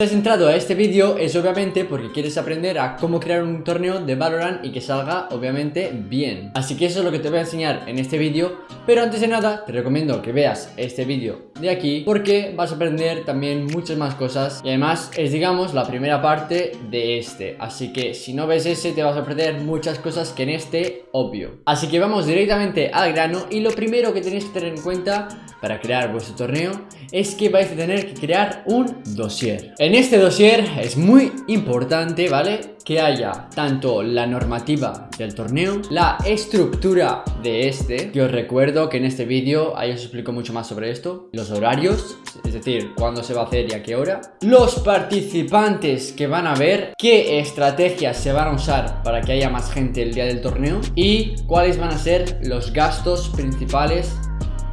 Si has entrado a este vídeo es obviamente porque quieres aprender a cómo crear un torneo de Valorant y que salga obviamente bien. Así que eso es lo que te voy a enseñar en este vídeo Pero antes de nada te recomiendo que veas este vídeo de aquí Porque vas a aprender también muchas más cosas Y además es digamos la primera parte de este. Así que si no ves ese te vas a perder muchas cosas que en este obvio. Así que vamos directamente al grano Y lo primero que tenéis que tener en cuenta para crear vuestro torneo es que vais a tener que crear un dossier. En este dossier es muy importante, ¿vale? Que haya tanto la normativa del torneo, la estructura de este, que os recuerdo que en este vídeo ahí os explico mucho más sobre esto, los horarios, es decir, cuándo se va a hacer y a qué hora, los participantes que van a ver, qué estrategias se van a usar para que haya más gente el día del torneo y cuáles van a ser los gastos principales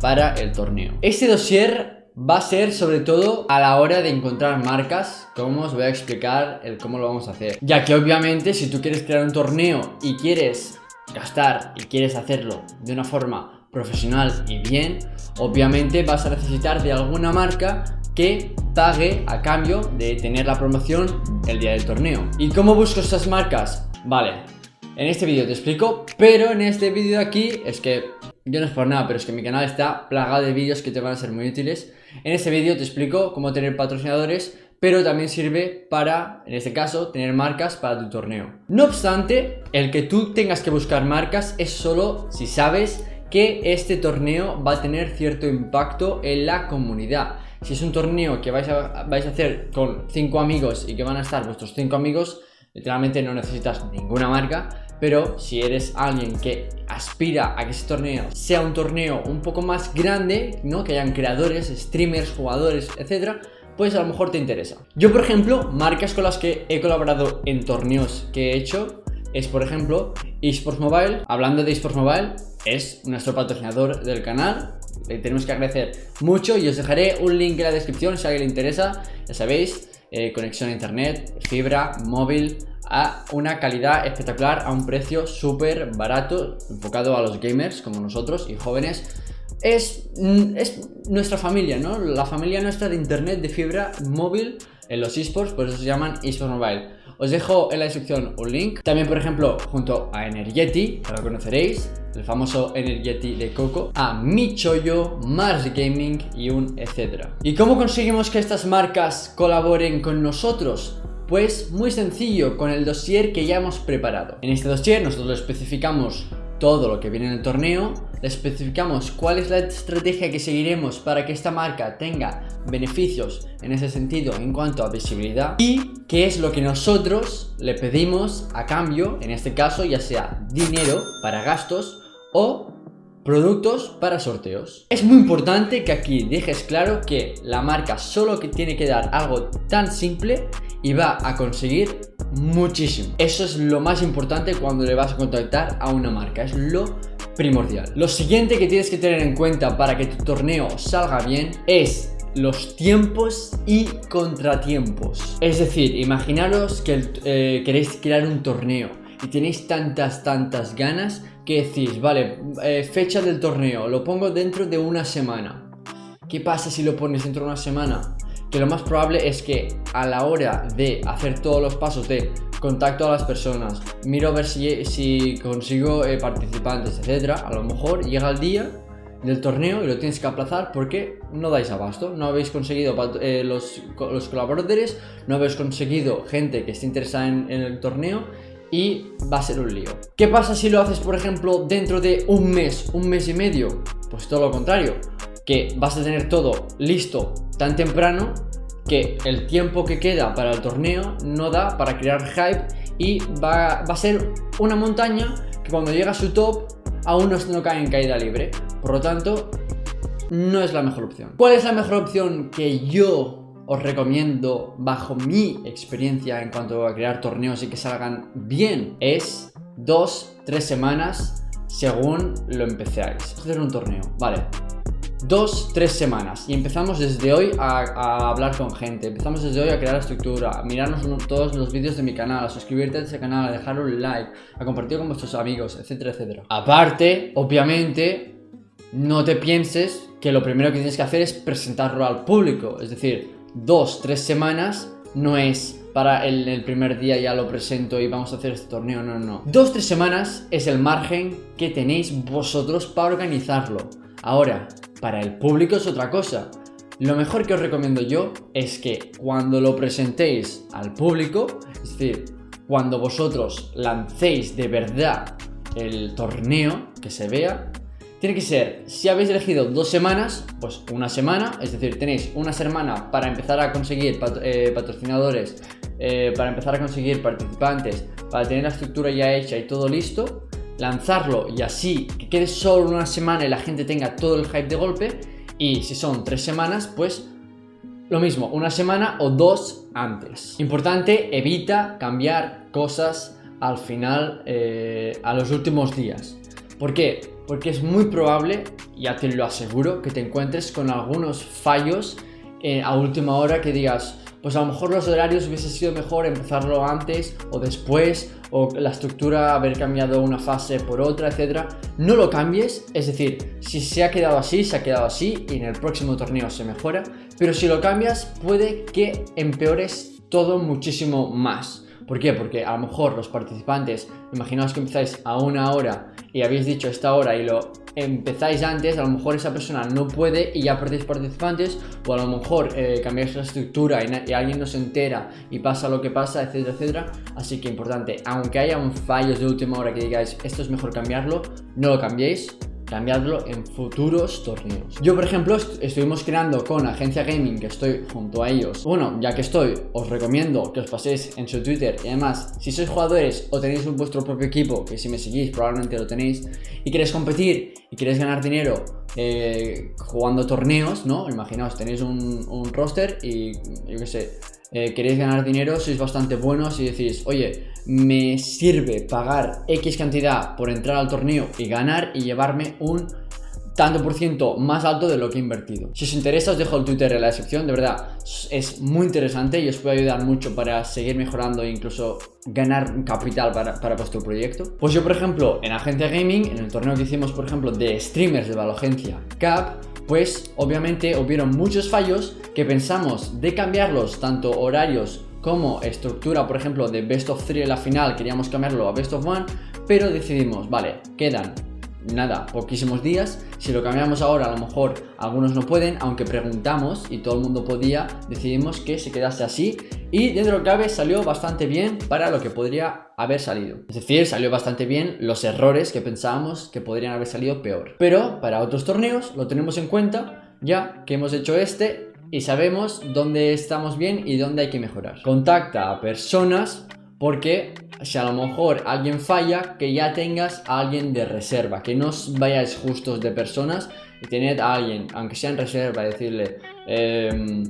para el torneo. Este dossier va a ser sobre todo a la hora de encontrar marcas como os voy a explicar el cómo lo vamos a hacer ya que obviamente si tú quieres crear un torneo y quieres gastar y quieres hacerlo de una forma profesional y bien obviamente vas a necesitar de alguna marca que pague a cambio de tener la promoción el día del torneo ¿y cómo busco estas marcas? vale, en este vídeo te explico pero en este vídeo de aquí es que yo no es por nada, pero es que mi canal está plagado de vídeos que te van a ser muy útiles. En este vídeo te explico cómo tener patrocinadores, pero también sirve para, en este caso, tener marcas para tu torneo. No obstante, el que tú tengas que buscar marcas es solo si sabes que este torneo va a tener cierto impacto en la comunidad. Si es un torneo que vais a, vais a hacer con 5 amigos y que van a estar vuestros 5 amigos, literalmente no necesitas ninguna marca, pero si eres alguien que aspira a que ese torneo sea un torneo un poco más grande, ¿no? Que hayan creadores, streamers, jugadores, etcétera, pues a lo mejor te interesa. Yo, por ejemplo, marcas con las que he colaborado en torneos que he hecho es, por ejemplo, eSports Mobile. Hablando de eSports Mobile, es nuestro patrocinador del canal. Le tenemos que agradecer mucho y os dejaré un link en la descripción si a alguien le interesa. Ya sabéis, eh, conexión a internet, fibra, móvil, a una calidad espectacular a un precio súper barato, enfocado a los gamers como nosotros y jóvenes. Es, mm, es nuestra familia, ¿no? La familia nuestra de internet, de fibra móvil en los esports, por eso se llaman esports mobile. Os dejo en la descripción un link. También, por ejemplo, junto a Energeti, que lo conoceréis, el famoso Energeti de Coco, a Michoyo, Mars Gaming y un etcétera. ¿Y cómo conseguimos que estas marcas colaboren con nosotros? Pues muy sencillo, con el dossier que ya hemos preparado. En este dossier nosotros especificamos todo lo que viene en el torneo, le especificamos cuál es la estrategia que seguiremos para que esta marca tenga beneficios en ese sentido en cuanto a visibilidad y qué es lo que nosotros le pedimos a cambio, en este caso ya sea dinero para gastos o productos para sorteos. Es muy importante que aquí dejes claro que la marca solo que tiene que dar algo tan simple y va a conseguir muchísimo. Eso es lo más importante cuando le vas a contactar a una marca, es lo primordial. Lo siguiente que tienes que tener en cuenta para que tu torneo salga bien es los tiempos y contratiempos. Es decir, imaginaros que eh, queréis crear un torneo y tenéis tantas, tantas ganas que decís, vale, eh, fecha del torneo, lo pongo dentro de una semana. ¿Qué pasa si lo pones dentro de una semana? que lo más probable es que a la hora de hacer todos los pasos de contacto a las personas, miro a ver si, si consigo eh, participantes, etcétera, a lo mejor llega el día del torneo y lo tienes que aplazar porque no dais abasto, no habéis conseguido eh, los, colaboradores, no habéis conseguido gente que esté interesada en el torneo y va a ser un lío. ¿Qué pasa si lo haces, por ejemplo, dentro de un mes, un mes y medio? Pues todo lo contrario, que vas a tener todo listo tan temprano que el tiempo que queda para el torneo no da para crear hype y va, a ser una montaña que cuando llega a su top aún no, no cae en caída libre. Por lo tanto, no es la mejor opción. ¿Cuál es la mejor opción que yo os recomiendo bajo mi experiencia en cuanto a crear torneos y que salgan bien? Es dos, tres semanas según lo empecéis. Hacer un torneo, vale dos, tres semanas y empezamos desde hoy a, hablar con gente, empezamos desde hoy a crear estructura, a mirarnos todos los vídeos de mi canal, a suscribirte a ese canal, a dejar un like, a compartir con vuestros amigos, etcétera, etcétera. Aparte, obviamente, no te pienses que lo primero que tienes que hacer es presentarlo al público, es decir, dos, tres semanas no es para el, primer día ya lo presento y vamos a hacer este torneo, no, no. Dos, tres semanas es el margen que tenéis vosotros para organizarlo. Ahora, para el público es otra cosa. Lo mejor que os recomiendo yo es que cuando lo presentéis al público, es decir, cuando vosotros lancéis de verdad el torneo, que se vea, tiene que ser, si habéis elegido dos semanas, pues una semana, es decir, tenéis una semana para empezar a conseguir eh, patrocinadores, eh, para empezar a conseguir participantes, para tener la estructura ya hecha y todo listo, lanzarlo y así que quede solo una semana y la gente tenga todo el hype de golpe, y si son tres semanas, pues lo mismo, una semana o dos antes. Importante, evita cambiar cosas al final, eh, a los últimos días. ¿Por qué? Porque es muy probable, ya te lo aseguro, que te encuentres con algunos fallos eh, a última hora que digas, pues a lo mejor los horarios hubiese sido mejor empezarlo antes o después o la estructura haber cambiado una fase por otra, etcétera. No lo cambies, es decir, si se ha quedado así, se ha quedado así y en el próximo torneo se mejora, pero si lo cambias puede que empeores todo muchísimo más. ¿Por qué? Porque a lo mejor los participantes, imaginaos que empezáis a una hora y habéis dicho esta hora y lo empezáis antes, a lo mejor esa persona no puede y ya perdéis participantes, o a lo mejor eh, cambiáis la estructura y, alguien no se entera y pasa lo que pasa, etcétera, etcétera. Así que importante, aunque haya un fallos de última hora que digáis esto es mejor cambiarlo, no lo cambiéis, cambiarlo en futuros torneos. Yo, por ejemplo, estuvimos creando con Agencia Gaming, que estoy junto a ellos. Bueno, ya que estoy, os recomiendo que os paséis en su Twitter. Y además, si sois jugadores o tenéis vuestro propio equipo, que si me seguís probablemente lo tenéis, y queréis competir y queréis ganar dinero eh, jugando torneos, ¿no? Imaginaos, tenéis un, roster y yo qué sé, eh, queréis ganar dinero, sois bastante buenos y decís, oye, me sirve pagar X cantidad por entrar al torneo y ganar y llevarme un tanto por ciento más alto de lo que he invertido. Si os interesa os dejo el Twitter en la descripción, de verdad es muy interesante y os puede ayudar mucho para seguir mejorando e incluso ganar capital para, para, vuestro proyecto. Pues yo por ejemplo en Agencia Gaming, en el torneo que hicimos por ejemplo de streamers de Valogencia Cap, pues obviamente hubieron muchos fallos que pensamos de cambiarlos, tanto horarios como estructura, por ejemplo, de Best of 3 en la final, queríamos cambiarlo a Best of 1, pero decidimos, vale, quedan nada, poquísimos días. Si lo cambiamos ahora, a lo mejor algunos no pueden, aunque preguntamos y todo el mundo podía, decidimos que se quedase así. Y dentro de lo cabe salió bastante bien para lo que podría haber salido. Es decir, salió bastante bien los errores que pensábamos que podrían haber salido peor. Pero para otros torneos lo tenemos en cuenta ya que hemos hecho este y sabemos dónde estamos bien y dónde hay que mejorar. Contacta a personas porque si a lo mejor alguien falla, que ya tengas a alguien de reserva, que no vayáis justos de personas y tened a alguien, aunque sea en reserva, decirle, em,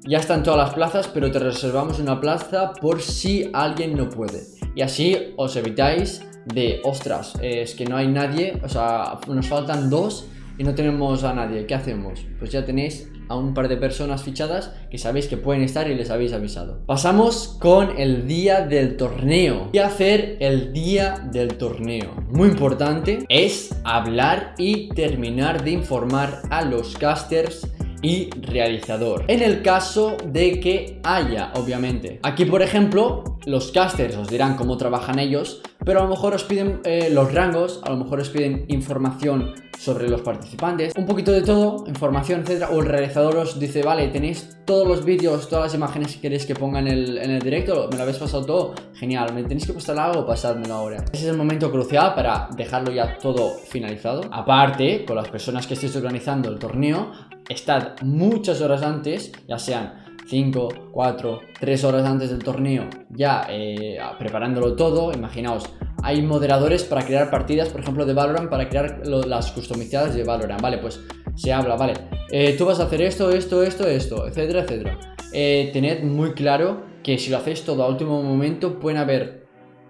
ya están todas las plazas, pero te reservamos una plaza por si alguien no puede. Y así os evitáis de, ostras, es que no hay nadie, o sea, nos faltan dos y no tenemos a nadie, ¿qué hacemos? Pues ya tenéis a un par de personas fichadas que sabéis que pueden estar y les habéis avisado. Pasamos con el día del torneo. ¿Qué hacer el día del torneo? Muy importante es hablar y terminar de informar a los casters y realizador. En el caso de que haya, obviamente. Aquí, por ejemplo, los casters os dirán cómo trabajan ellos, pero a lo mejor os piden eh, los rangos, a lo mejor os piden información sobre los participantes, un poquito de todo, información, etcétera, o el realizador os dice, vale, tenéis todos los vídeos, todas las imágenes que queréis que ponga en el, en el directo, me lo habéis pasado todo, genial, me tenéis que pasar algo, pasármelo ahora. Ese es el momento crucial para dejarlo ya todo finalizado. Aparte, con las personas que estéis organizando el torneo, estad muchas horas antes, ya sean 5, 4, 3 horas antes del torneo ya eh, preparándolo todo, imaginaos, hay moderadores para crear partidas, por ejemplo de Valorant, para crear las customizadas de Valorant, vale, pues se habla, vale, eh, tú vas a hacer esto, esto, esto, esto, etcétera, etcétera. Eh, tened muy claro que si lo hacéis todo a último momento pueden haber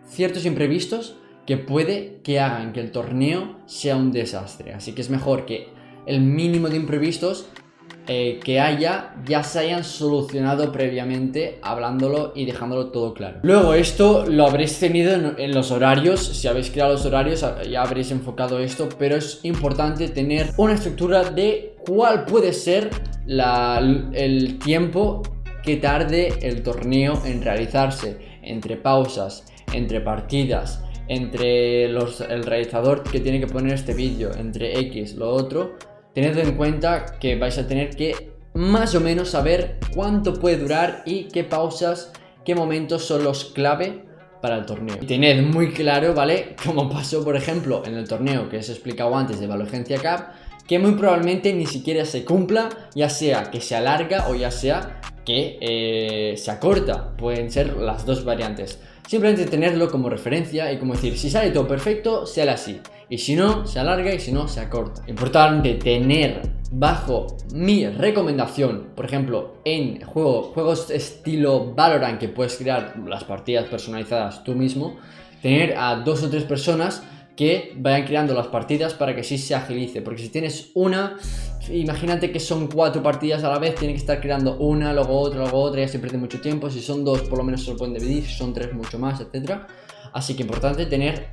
ciertos imprevistos que puede que hagan que el torneo sea un desastre, así que es mejor que el mínimo de imprevistos eh, que haya ya se hayan solucionado previamente hablándolo y dejándolo todo claro. Luego esto lo habréis tenido en, los horarios, si habéis creado los horarios ya habréis enfocado esto, pero es importante tener una estructura de cuál puede ser el tiempo que tarde el torneo en realizarse, entre pausas, entre partidas, entre los, el realizador que tiene que poner este vídeo, entre X, lo otro, tened en cuenta que vais a tener que más o menos saber cuánto puede durar y qué pausas, qué momentos son los clave para el torneo. tened muy claro, ¿vale? Como pasó, por ejemplo, en el torneo que os he explicado antes de Valogencia Cup, que muy probablemente ni siquiera se cumpla, ya sea que se alarga o ya sea que eh, se acorta. Pueden ser las dos variantes. Simplemente tenerlo como referencia y como decir, si sale todo perfecto, sale así. Y si no, se alarga y si no, se acorta. Importante tener bajo mi recomendación, por ejemplo, en juego, juegos estilo Valorant que puedes crear las partidas personalizadas tú mismo, tener a dos o tres personas que vayan creando las partidas para que sí se agilice. Porque si tienes una, imagínate que son cuatro partidas a la vez, tiene que estar creando una, luego otra, luego otra, ya se pierde mucho tiempo. Si son dos, por lo menos se lo pueden dividir, si son tres, mucho más, etc. Así que importante tener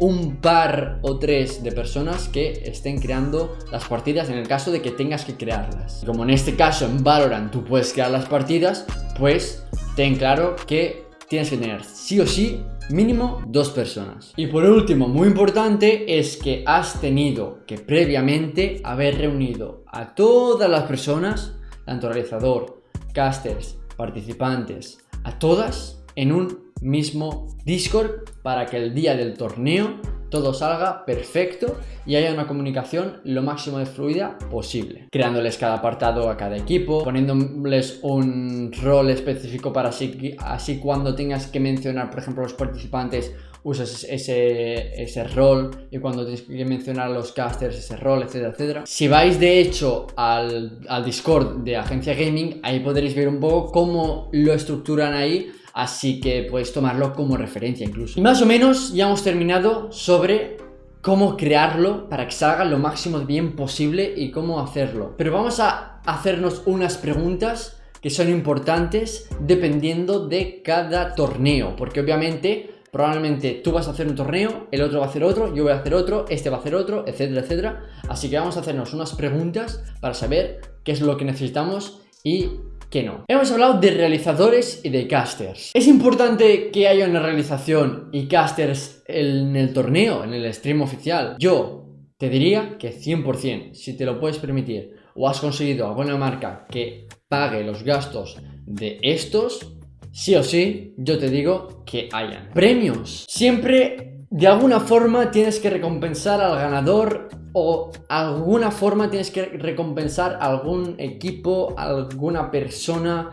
un par o tres de personas que estén creando las partidas en el caso de que tengas que crearlas. Como en este caso en Valorant tú puedes crear las partidas, pues ten claro que tienes que tener sí o sí mínimo dos personas. Y por último, muy importante, es que has tenido que previamente haber reunido a todas las personas, tanto realizador, casters, participantes, a todas en un mismo Discord para que el día del torneo todo salga perfecto y haya una comunicación lo máximo de fluida posible. Creándoles cada apartado a cada equipo, poniéndoles un rol específico para así, así cuando tengas que mencionar, por ejemplo, los participantes, usas ese, ese rol y cuando tienes que mencionar a los casters ese rol, etcétera, etcétera. Si vais de hecho al, al Discord de Agencia Gaming, ahí podréis ver un poco cómo lo estructuran ahí así que puedes tomarlo como referencia incluso. Y más o menos ya hemos terminado sobre cómo crearlo para que salga lo máximo bien posible y cómo hacerlo. Pero vamos a hacernos unas preguntas que son importantes dependiendo de cada torneo, porque obviamente probablemente tú vas a hacer un torneo, el otro va a hacer otro, yo voy a hacer otro, este va a hacer otro, etcétera, etcétera. Así que vamos a hacernos unas preguntas para saber qué es lo que necesitamos y que no. Hemos hablado de realizadores y de casters. ¿Es importante que haya una realización y casters en el torneo, en el stream oficial? Yo te diría que 100%, si te lo puedes permitir o has conseguido alguna marca que pague los gastos de estos, sí o sí, yo te digo que hayan. Premios. Siempre de alguna forma tienes que recompensar al ganador o alguna forma tienes que recompensar a algún equipo, alguna persona,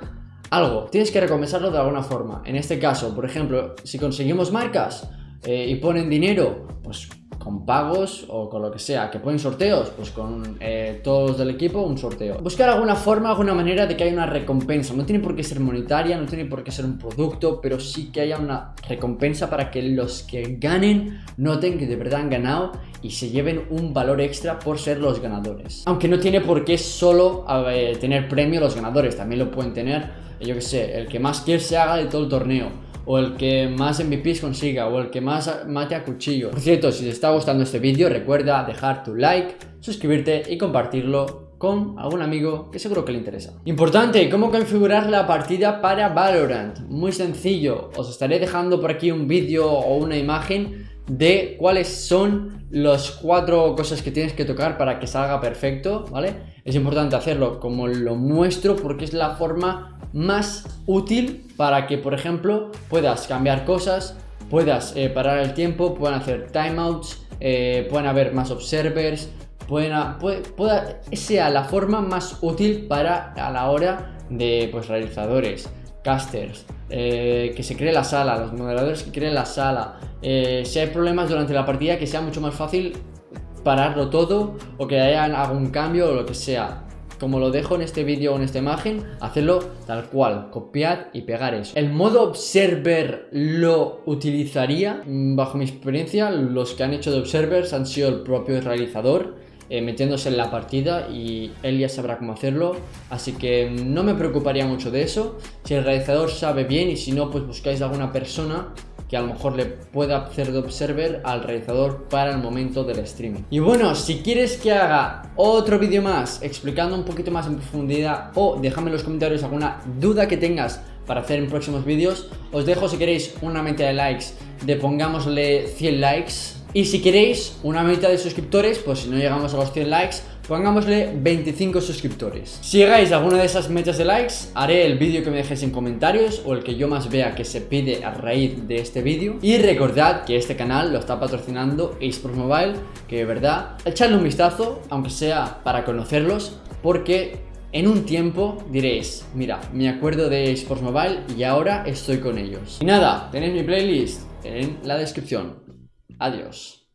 algo. Tienes que recompensarlo de alguna forma. En este caso, por ejemplo, si conseguimos marcas eh, y ponen dinero, pues con pagos o con lo que sea, que ponen sorteos, pues con eh, todos del equipo un sorteo. Buscar alguna forma, alguna manera de que haya una recompensa. No tiene por qué ser monetaria, no tiene por qué ser un producto, pero sí que haya una recompensa para que los que ganen noten que de verdad han ganado y se lleven un valor extra por ser los ganadores. Aunque no tiene por qué solo tener premio los ganadores, también lo pueden tener, yo que sé, el que más quiere se haga de todo el torneo o el que más MVPs consiga, o el que más mate a cuchillo. Por cierto, si te está gustando este vídeo, recuerda dejar tu like, suscribirte y compartirlo con algún amigo que seguro que le interesa. Importante, ¿cómo configurar la partida para Valorant? Muy sencillo, os estaré dejando por aquí un vídeo o una imagen de cuáles son las cuatro cosas que tienes que tocar para que salga perfecto, ¿vale? Es importante hacerlo como lo muestro porque es la forma más útil para que, por ejemplo, puedas cambiar cosas, puedas eh, parar el tiempo, puedan hacer timeouts, eh, pueden haber más observers, pueda, sea la forma más útil para a la hora de pues, realizadores, casters, eh, que se cree la sala, los moderadores que creen la sala. Eh, si hay problemas durante la partida, que sea mucho más fácil pararlo todo o que haya algún cambio o lo que sea. Como lo dejo en este vídeo o en esta imagen, hacerlo tal cual, copiar y pegar eso. El modo Observer lo utilizaría, mm, bajo mi experiencia, los que han hecho de Observers han sido el propio realizador eh, metiéndose en la partida y él ya sabrá cómo hacerlo. Así que no me preocuparía mucho de eso. Si el realizador sabe bien y si no pues buscáis alguna persona que a lo mejor le pueda hacer de observer al realizador para el momento del streaming. Y bueno, si quieres que haga otro vídeo más explicando un poquito más en profundidad o déjame en los comentarios alguna duda que tengas para hacer en próximos vídeos, os dejo si queréis una meta de likes de pongámosle 100 likes y si queréis una meta de suscriptores, pues si no llegamos a los 100 likes, pongámosle 25 suscriptores. Si llegáis a alguna de esas metas de likes, haré el vídeo que me dejéis en comentarios o el que yo más vea que se pide a raíz de este vídeo. Y recordad que este canal lo está patrocinando eSports Mobile, que de verdad, echadle un vistazo, aunque sea para conocerlos, porque en un tiempo diréis, mira, me acuerdo de eSports Mobile y ahora estoy con ellos. Y nada, tenéis mi playlist en la descripción. Adiós.